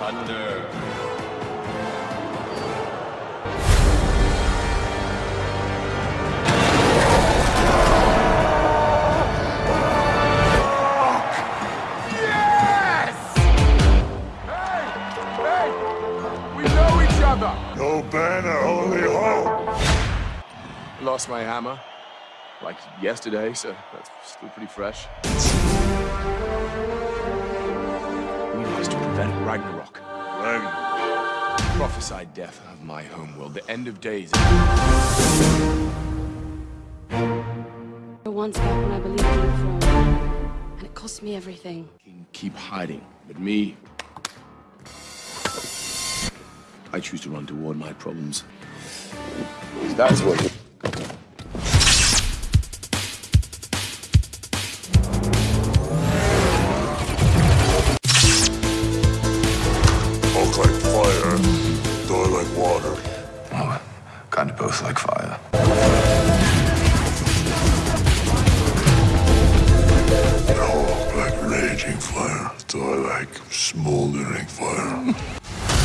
Thunder. Yes! Hey! Hey! We know each other! No banner, only hope. Lost my hammer. Like yesterday, so that's still pretty fresh. We lost to prevent Ragnarok. Ragnar. Prophesied death of my homeworld, the end of days. Once back when I believed in the and it cost me everything. Can keep hiding, but me... I choose to run toward my problems. That's what... like fire. Hulk like raging fire. Thor like smoldering fire.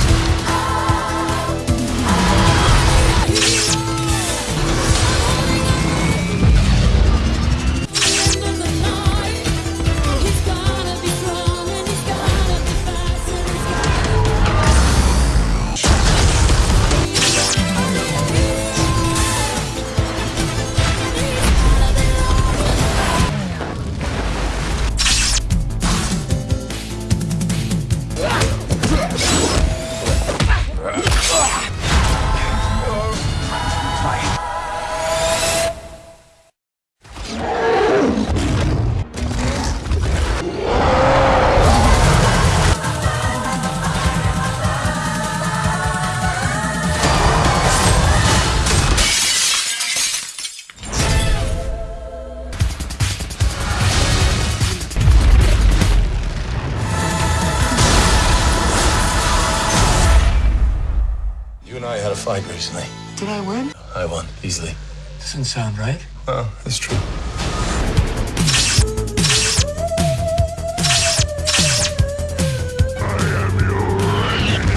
You I had a fight recently. Did I win? I won, easily. Doesn't sound right. Well, it's true. I am your enemy.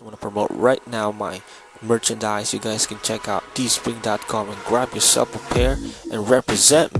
I want to promote right now my merchandise. You guys can check out teespring.com and grab yourself a pair and represent